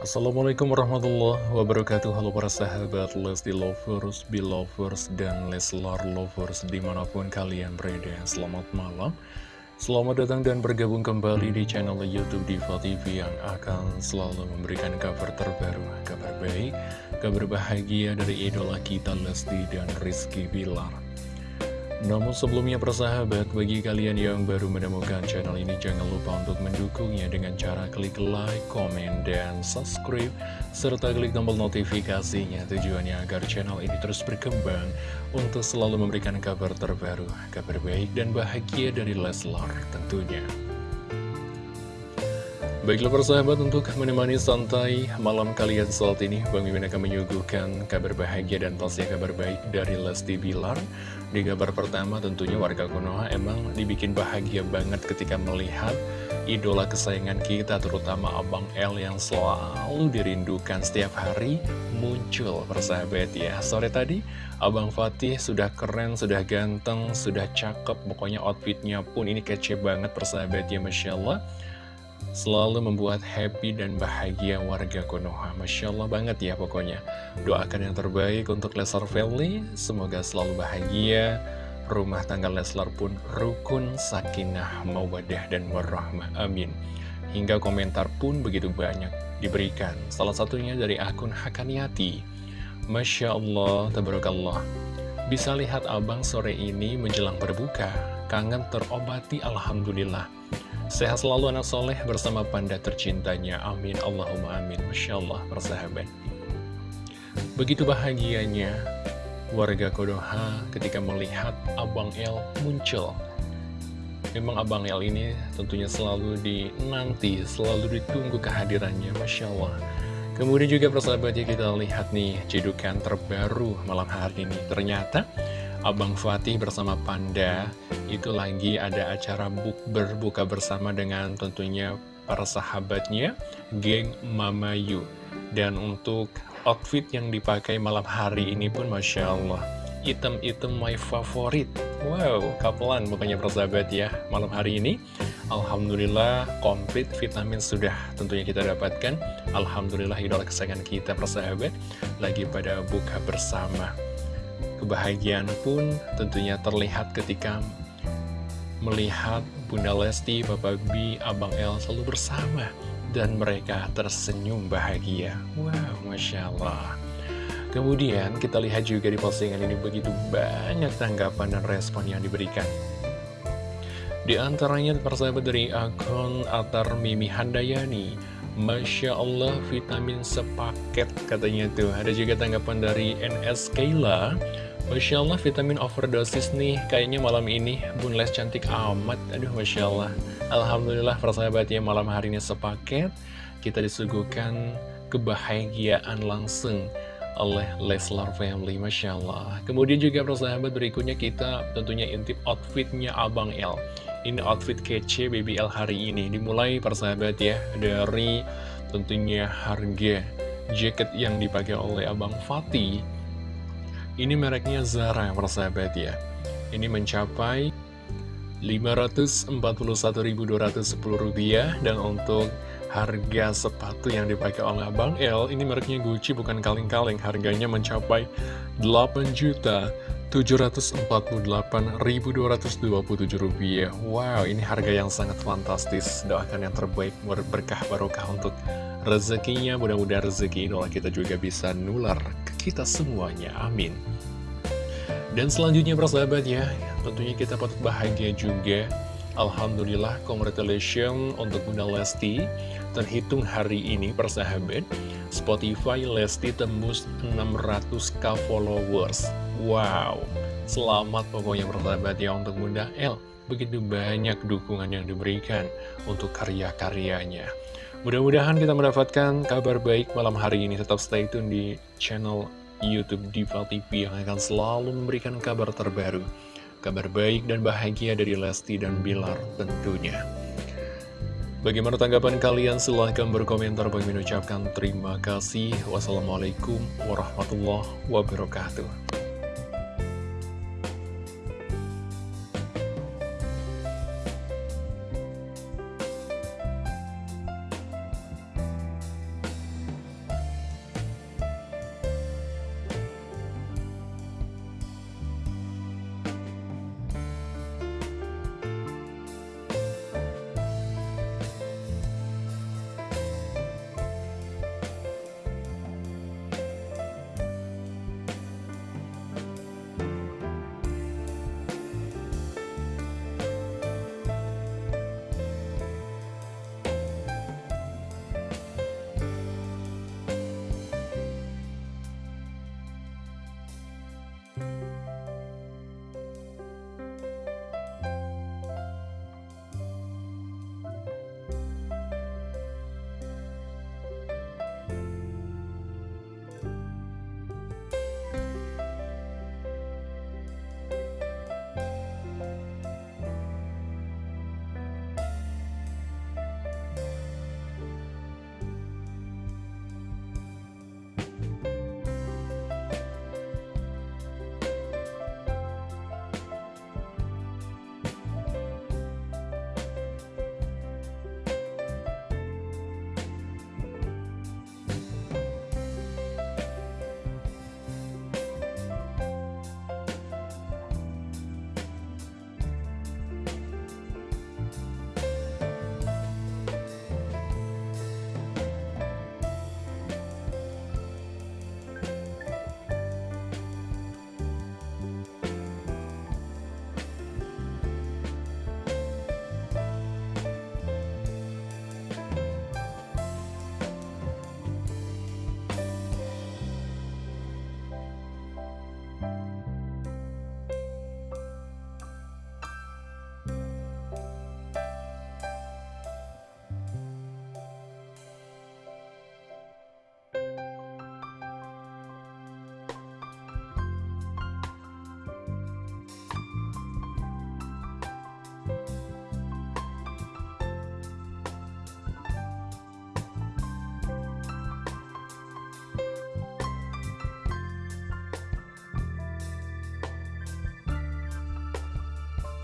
Assalamualaikum warahmatullahi wabarakatuh. Halo para sahabat Lesti Lovers, Belovers, dan Leslar Lovers di mana pun kalian berada. Selamat malam. Selamat datang dan bergabung kembali di channel Youtube Diva TV yang akan selalu memberikan kabar terbaru Kabar baik, kabar bahagia dari idola kita Lesti dan Rizky Bilar namun sebelumnya persahabat, bagi kalian yang baru menemukan channel ini jangan lupa untuk mendukungnya dengan cara klik like, komen, dan subscribe serta klik tombol notifikasinya tujuannya agar channel ini terus berkembang untuk selalu memberikan kabar terbaru, kabar baik dan bahagia dari Leslar tentunya. Baiklah persahabat untuk menemani santai malam kalian saat ini Bang Mimin akan menyuguhkan kabar bahagia dan pastinya kabar baik dari Lesti Bilar. Di kabar pertama tentunya warga Konoha emang dibikin bahagia banget ketika melihat idola kesayangan kita terutama Abang L yang selalu dirindukan setiap hari muncul persahabat ya. Sore tadi Abang Fatih sudah keren, sudah ganteng, sudah cakep Pokoknya outfitnya pun ini kece banget persahabat ya Masya Allah selalu membuat happy dan bahagia warga Konoha. Masya Allah banget ya pokoknya. Doakan yang terbaik untuk Leslar Family, semoga selalu bahagia. Rumah tangga Leslar pun rukun, sakinah, mawadah, dan warahmah. Amin. Hingga komentar pun begitu banyak diberikan. Salah satunya dari akun Hakaniati. Masya Allah, tabarakallah. Bisa lihat abang sore ini menjelang berbuka. Kangen terobati, Alhamdulillah. Sehat selalu anak soleh bersama panda tercintanya. Amin. Allahumma amin. Masya Allah, persahabat. Begitu bahagianya warga Kodoha ketika melihat Abang El muncul. Memang Abang El ini tentunya selalu dinanti, selalu ditunggu kehadirannya. Masya Allah. Kemudian juga persahabat ya kita lihat nih cedukan terbaru malam hari ini. Ternyata Abang Fatih bersama Panda itu lagi ada acara buk berbuka bersama dengan tentunya para sahabatnya, geng Mama Yu. Dan untuk outfit yang dipakai malam hari ini pun Masya Allah, item-item my favorit. Wow, kapelan pokoknya persahabat ya, malam hari ini. Alhamdulillah, komplit vitamin sudah tentunya kita dapatkan. Alhamdulillah, idola kesayangan kita persahabat, lagi pada buka bersama. Kebahagiaan pun tentunya terlihat ketika melihat Bunda Lesti, Bapak B, Abang El selalu bersama dan mereka tersenyum bahagia. Wow, Masya Allah. Kemudian kita lihat juga di postingan ini begitu banyak tanggapan dan respon yang diberikan. Di antaranya persahabat dari akun Atar Mimi Handayani Masya Allah vitamin sepaket katanya tuh Ada juga tanggapan dari NS Kayla Masya Allah vitamin overdosis nih Kayaknya malam ini. Bun Les cantik amat. Aduh Masya Allah. Alhamdulillah persahabatnya malam hari ini sepaket. Kita disuguhkan kebahagiaan langsung oleh Leslar Family Masya Allah. Kemudian juga persahabat berikutnya kita tentunya intip outfitnya Abang L. Ini outfit kece BBL hari ini. Dimulai persahabat ya Dari tentunya harga jaket yang dipakai oleh Abang Fatih ini mereknya Zara, persahabat ya. Ini mencapai Rp541.210 dan untuk harga sepatu yang dipakai oleh Abang L ini mereknya Gucci bukan kaleng-kaleng. Harganya mencapai Rp8.748.227 wow ini harga yang sangat fantastis. Doakan yang terbaik berkah barokah untuk rezekinya. Mudah-mudahan rezeki inilah kita juga bisa nular kita semuanya. Amin. Dan selanjutnya persahabat ya, tentunya kita patut bahagia juga. Alhamdulillah, congratulations untuk Bunda Lesti. Terhitung hari ini persahabat, Spotify Lesti tembus 600k followers. Wow, selamat pokoknya persahabat ya untuk Bunda L. Begitu banyak dukungan yang diberikan untuk karya-karyanya. Mudah-mudahan kita mendapatkan kabar baik malam hari ini. Tetap stay tune di channel Youtube Diva TV yang akan selalu memberikan kabar terbaru. Kabar baik dan bahagia dari Lesti dan Bilar tentunya. Bagaimana tanggapan kalian? Silahkan berkomentar. Bagi mengucapkan terima kasih. Wassalamualaikum warahmatullahi wabarakatuh.